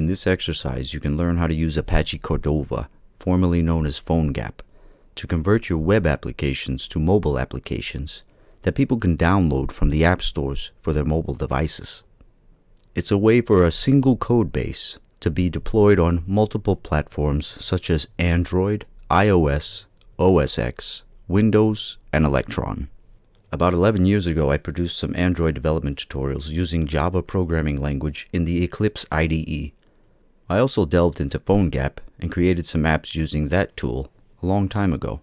In this exercise, you can learn how to use Apache Cordova, formerly known as PhoneGap, to convert your web applications to mobile applications that people can download from the app stores for their mobile devices. It's a way for a single code base to be deployed on multiple platforms such as Android, iOS, OS X, Windows, and Electron. About 11 years ago, I produced some Android development tutorials using Java programming language in the Eclipse IDE. I also delved into PhoneGap and created some apps using that tool a long time ago.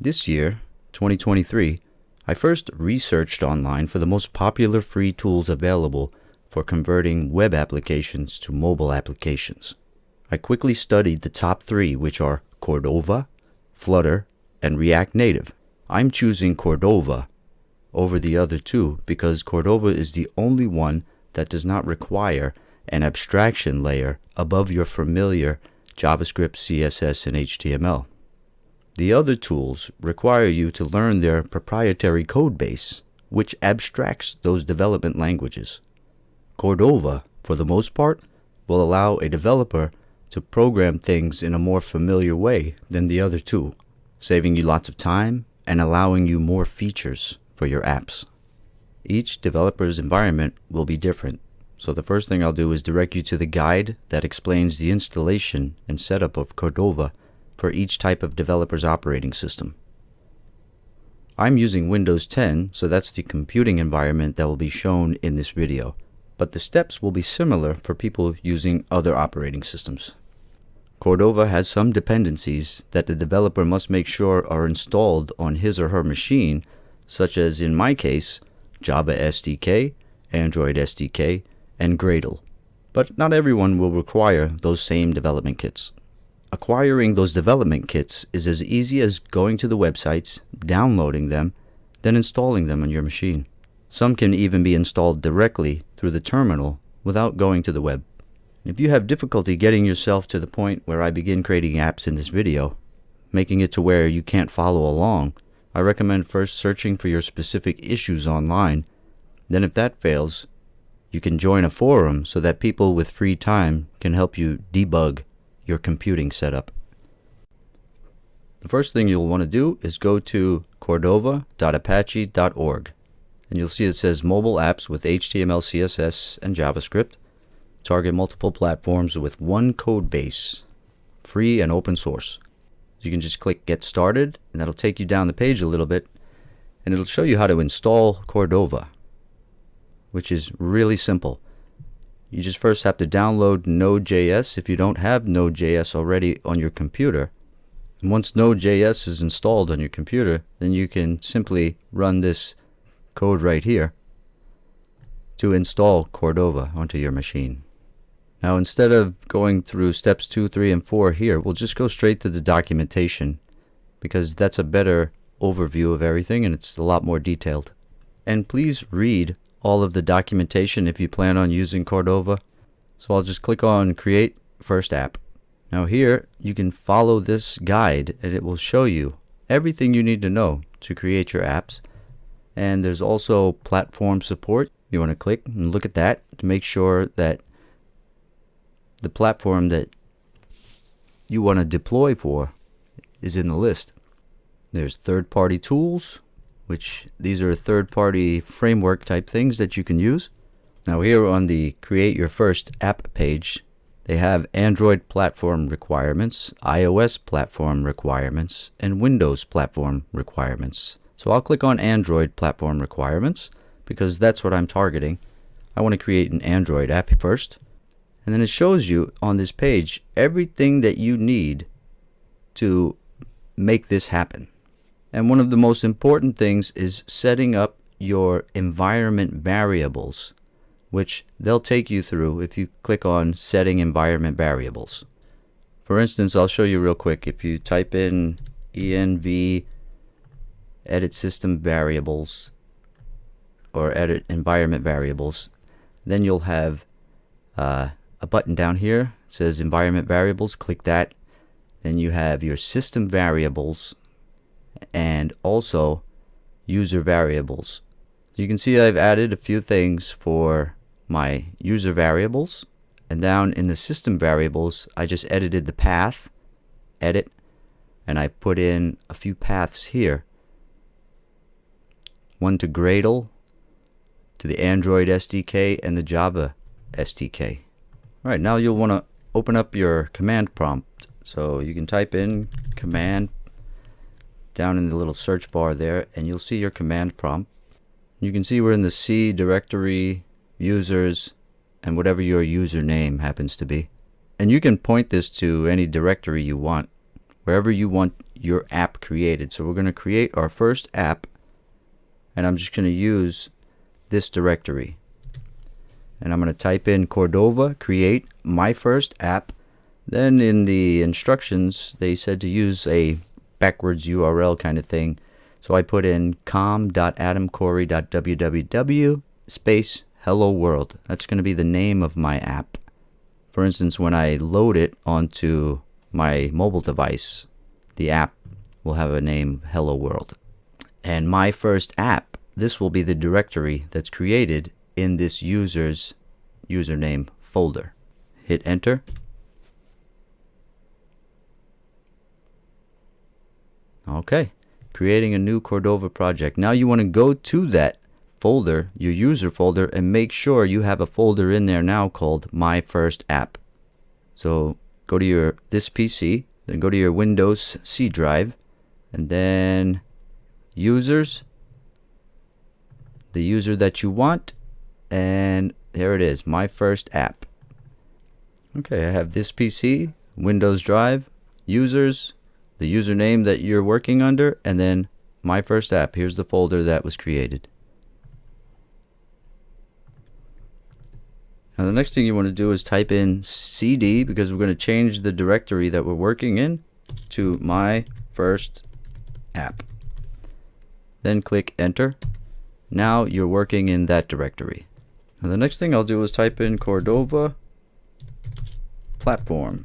This year, 2023, I first researched online for the most popular free tools available for converting web applications to mobile applications. I quickly studied the top three, which are Cordova, Flutter, and React Native. I'm choosing Cordova over the other two because Cordova is the only one that does not require an abstraction layer above your familiar JavaScript, CSS, and HTML. The other tools require you to learn their proprietary code base, which abstracts those development languages. Cordova, for the most part, will allow a developer to program things in a more familiar way than the other two, saving you lots of time and allowing you more features for your apps. Each developer's environment will be different, so the first thing I'll do is direct you to the guide that explains the installation and setup of Cordova for each type of developer's operating system. I'm using Windows 10, so that's the computing environment that will be shown in this video but the steps will be similar for people using other operating systems. Cordova has some dependencies that the developer must make sure are installed on his or her machine, such as in my case, Java SDK, Android SDK, and Gradle. But not everyone will require those same development kits. Acquiring those development kits is as easy as going to the websites, downloading them, then installing them on your machine. Some can even be installed directly through the terminal without going to the web. If you have difficulty getting yourself to the point where I begin creating apps in this video, making it to where you can't follow along, I recommend first searching for your specific issues online. Then if that fails, you can join a forum so that people with free time can help you debug your computing setup. The first thing you'll want to do is go to cordova.apache.org and you'll see it says mobile apps with HTML, CSS, and JavaScript. Target multiple platforms with one code base, free and open source. You can just click get started and that'll take you down the page a little bit and it'll show you how to install Cordova, which is really simple. You just first have to download Node.js if you don't have Node.js already on your computer. And once Node.js is installed on your computer, then you can simply run this code right here to install Cordova onto your machine. Now instead of going through steps 2, 3, and 4 here, we'll just go straight to the documentation because that's a better overview of everything and it's a lot more detailed. And please read all of the documentation if you plan on using Cordova. So I'll just click on create first app. Now here you can follow this guide and it will show you everything you need to know to create your apps and there's also platform support you want to click and look at that to make sure that the platform that you want to deploy for is in the list there's third-party tools which these are third-party framework type things that you can use now here on the create your first app page they have Android platform requirements, iOS platform requirements, and Windows platform requirements. So I'll click on Android platform requirements because that's what I'm targeting. I want to create an Android app first. And then it shows you on this page everything that you need to make this happen. And one of the most important things is setting up your environment variables, which they'll take you through if you click on setting environment variables. For instance, I'll show you real quick. If you type in env edit system variables or edit environment variables then you'll have uh, a button down here it says environment variables click that then you have your system variables and also user variables you can see I've added a few things for my user variables And down in the system variables, I just edited the path, edit, and I put in a few paths here. One to Gradle, to the Android SDK, and the Java SDK. Alright, now you'll want to open up your command prompt. So you can type in command down in the little search bar there, and you'll see your command prompt. You can see we're in the C directory, users, and whatever your username happens to be. And you can point this to any directory you want, wherever you want your app created. So we're going to create our first app, and I'm just going to use this directory. And I'm going to type in Cordova, create my first app. Then in the instructions, they said to use a backwards URL kind of thing. So I put in com.adamcorey.www space hello world. That's going to be the name of my app. For instance, when I load it onto my mobile device, the app will have a name hello world. And my first app, this will be the directory that's created in this user's username folder. Hit enter. Okay, creating a new Cordova project. Now you want to go to that folder, your user folder, and make sure you have a folder in there now called My First App. So go to your this PC, then go to your Windows C drive, and then users, the user that you want, and there it is, My First App. Okay, I have this PC, Windows drive, users, the username that you're working under, and then my first app. Here's the folder that was created. Now the next thing you want to do is type in cd because we're going to change the directory that we're working in to my first app. Then click enter. Now you're working in that directory. Now the next thing I'll do is type in Cordova platform.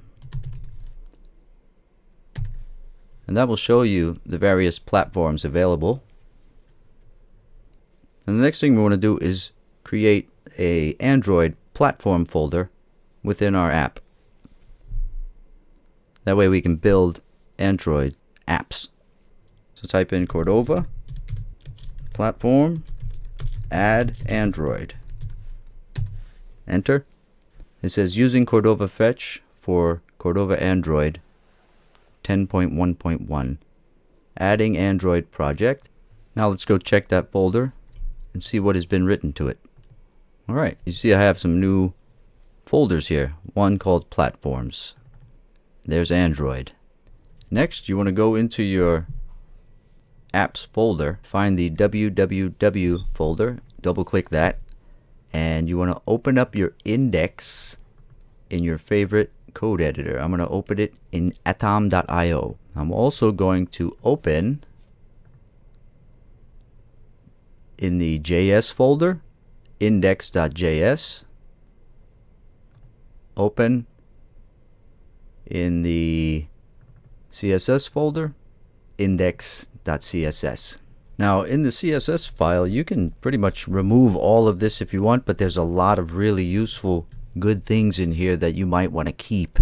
And that will show you the various platforms available. And the next thing we want to do is create a Android platform folder within our app. That way we can build Android apps. So type in Cordova platform add Android. Enter. It says using Cordova Fetch for Cordova Android 10.1.1 adding Android project. Now let's go check that folder and see what has been written to it. Alright, you see I have some new folders here. One called platforms. There's Android. Next you want to go into your apps folder, find the www folder, double click that, and you want to open up your index in your favorite code editor. I'm going to open it in atom.io. I'm also going to open in the JS folder index.js open in the CSS folder index.css. Now in the CSS file you can pretty much remove all of this if you want but there's a lot of really useful good things in here that you might want to keep,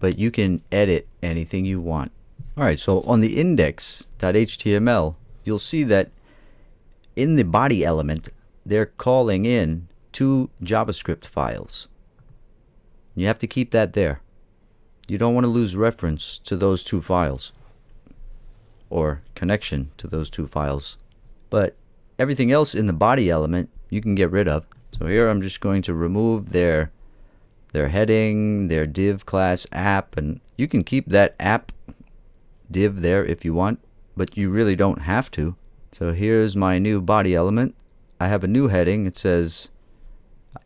but you can edit anything you want. Alright, so on the index.html, you'll see that in the body element, they're calling in two JavaScript files. You have to keep that there. You don't want to lose reference to those two files or connection to those two files. But everything else in the body element you can get rid of. So here I'm just going to remove their their heading, their div class app, and you can keep that app div there if you want, but you really don't have to. So here's my new body element. I have a new heading. It says,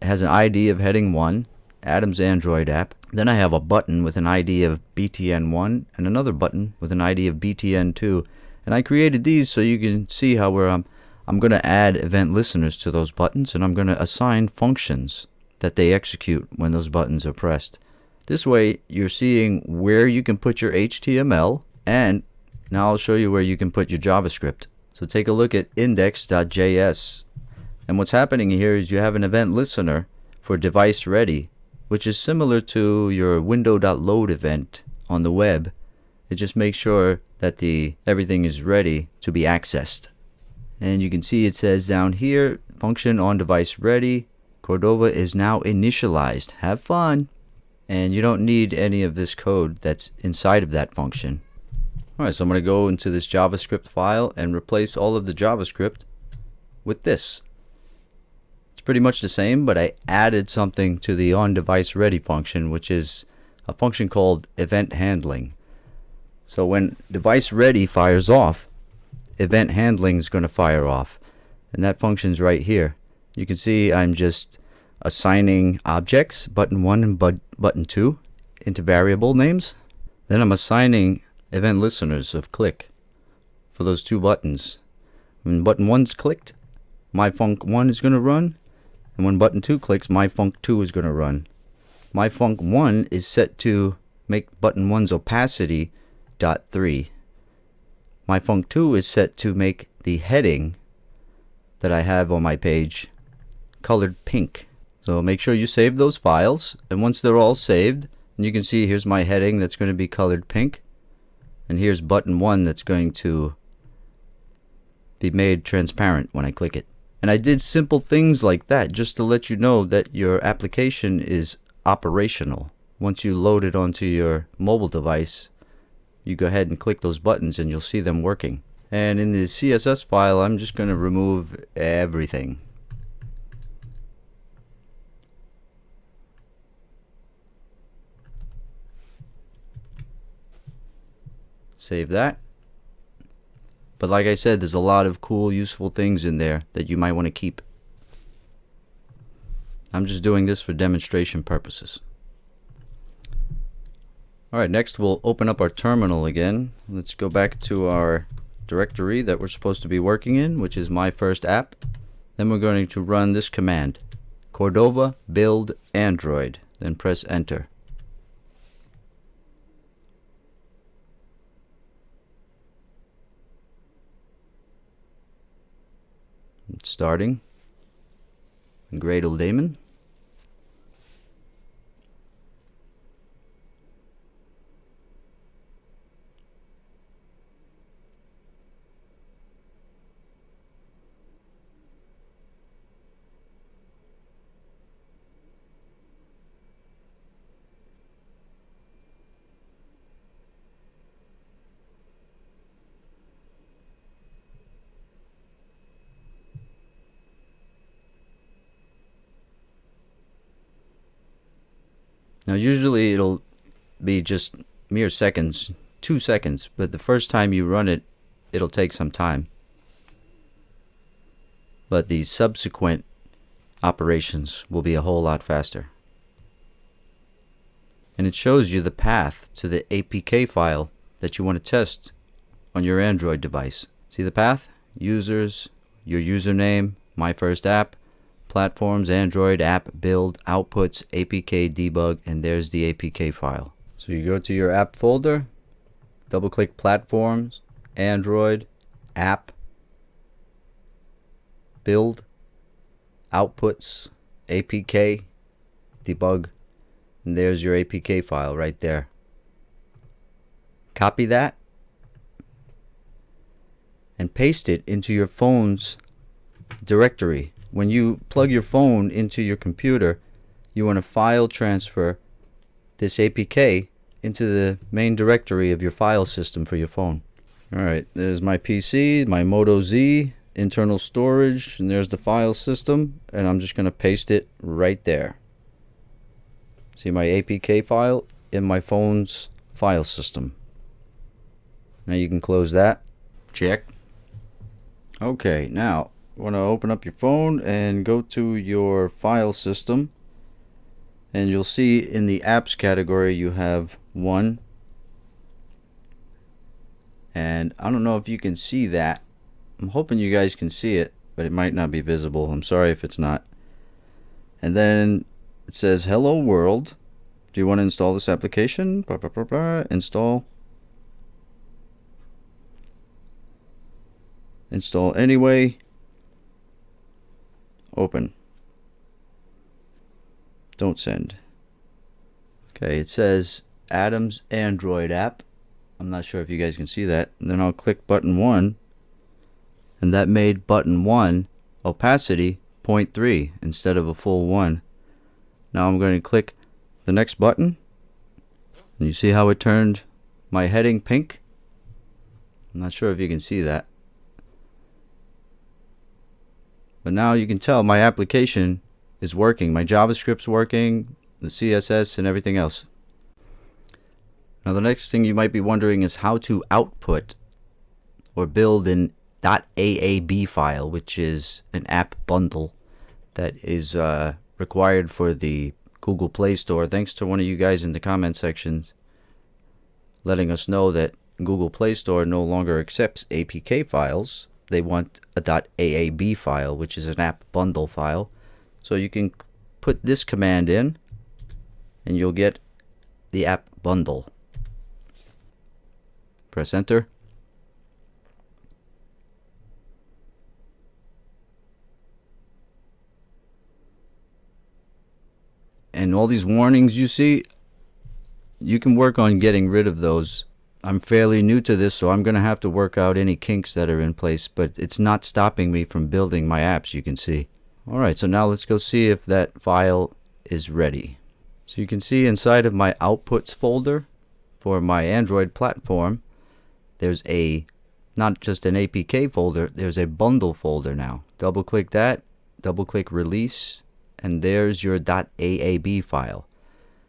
it has an ID of heading 1, Adam's Android app. Then I have a button with an ID of BTN1 and another button with an ID of BTN2. And I created these so you can see how where um, I'm, I'm going to add event listeners to those buttons and I'm going to assign functions that they execute when those buttons are pressed. This way you're seeing where you can put your HTML and now I'll show you where you can put your JavaScript. So take a look at index.js and what's happening here is you have an event listener for device ready which is similar to your window.load event on the web. It just makes sure that the everything is ready to be accessed. And you can see it says down here, function on device ready. Cordova is now initialized. Have fun. And you don't need any of this code that's inside of that function. Alright, so I'm going to go into this JavaScript file and replace all of the JavaScript with this. It's pretty much the same, but I added something to the on device ready function, which is a function called event handling. So when device ready fires off, event handling is going to fire off. And that function's right here. You can see I'm just assigning objects, button 1 and but button 2, into variable names. Then I'm assigning event listeners of click for those two buttons. When button 1's clicked, my func 1 is going to run. And when button 2 clicks, my func 2 is going to run. My func 1 is set to make button 1's opacity dot 3 my func 2 is set to make the heading that I have on my page colored pink. So make sure you save those files and once they're all saved and you can see here's my heading that's going to be colored pink and here's button 1 that's going to be made transparent when I click it. And I did simple things like that just to let you know that your application is operational. Once you load it onto your mobile device you go ahead and click those buttons and you'll see them working. And in the CSS file, I'm just going to remove everything. Save that. But like I said, there's a lot of cool, useful things in there that you might want to keep. I'm just doing this for demonstration purposes. Alright, next we'll open up our terminal again. Let's go back to our directory that we're supposed to be working in, which is my first app. Then we're going to run this command, Cordova build Android, then press enter. Starting. Gradle daemon. Now usually it'll be just mere seconds, two seconds, but the first time you run it, it'll take some time. But the subsequent operations will be a whole lot faster. And it shows you the path to the APK file that you want to test on your Android device. See the path? Users, your username, my first app, platforms, Android, app, build, outputs, APK, debug, and there's the APK file. So you go to your app folder, double click platforms, Android, app, build, outputs, APK, debug, and there's your APK file right there. Copy that and paste it into your phone's directory when you plug your phone into your computer, you want to file transfer this APK into the main directory of your file system for your phone. Alright, there's my PC, my Moto Z, internal storage, and there's the file system, and I'm just going to paste it right there. See my APK file in my phone's file system. Now you can close that. Check. Okay, now want to open up your phone and go to your file system and you'll see in the apps category you have one. And I don't know if you can see that. I'm hoping you guys can see it but it might not be visible. I'm sorry if it's not. And then it says hello world. Do you want to install this application? Blah, blah, blah, install. Install. Anyway Open. Don't send. Okay, it says Adam's Android app. I'm not sure if you guys can see that. And then I'll click button 1 and that made button 1 opacity 0.3 instead of a full 1. Now I'm going to click the next button and you see how it turned my heading pink? I'm not sure if you can see that. But now you can tell my application is working. My JavaScript's working, the CSS and everything else. Now the next thing you might be wondering is how to output or build an .aab file, which is an app bundle that is uh, required for the Google Play Store. Thanks to one of you guys in the comment sections letting us know that Google Play Store no longer accepts APK files. They want a .aab file, which is an app bundle file. So you can put this command in and you'll get the app bundle. Press enter. And all these warnings you see, you can work on getting rid of those. I'm fairly new to this, so I'm going to have to work out any kinks that are in place, but it's not stopping me from building my apps, you can see. Alright, so now let's go see if that file is ready. So you can see inside of my outputs folder for my Android platform, there's a, not just an APK folder, there's a bundle folder now. Double click that, double click release, and there's your .aab file.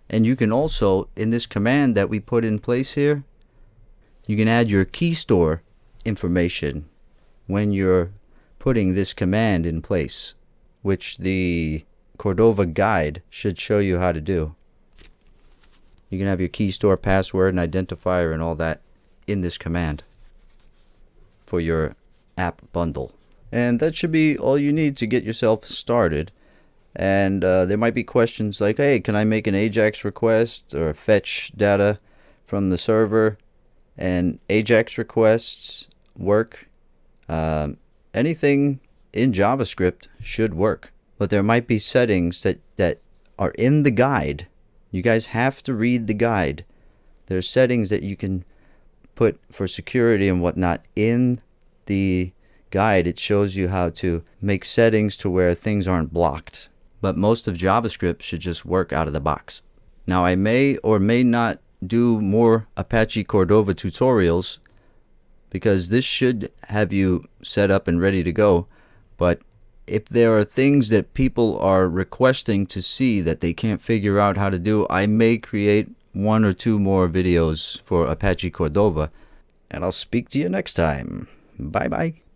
And you can also, in this command that we put in place here, you can add your key store information when you're putting this command in place, which the Cordova guide should show you how to do. You can have your key store password and identifier and all that in this command for your app bundle. And that should be all you need to get yourself started and uh, there might be questions like hey can I make an Ajax request or fetch data from the server and Ajax requests work um, anything in JavaScript should work. But there might be settings that that are in the guide. You guys have to read the guide. There's settings that you can put for security and whatnot in the guide. It shows you how to make settings to where things aren't blocked. But most of JavaScript should just work out of the box. Now I may or may not do more Apache Cordova tutorials because this should have you set up and ready to go. But if there are things that people are requesting to see that they can't figure out how to do, I may create one or two more videos for Apache Cordova. And I'll speak to you next time. Bye bye.